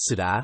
será?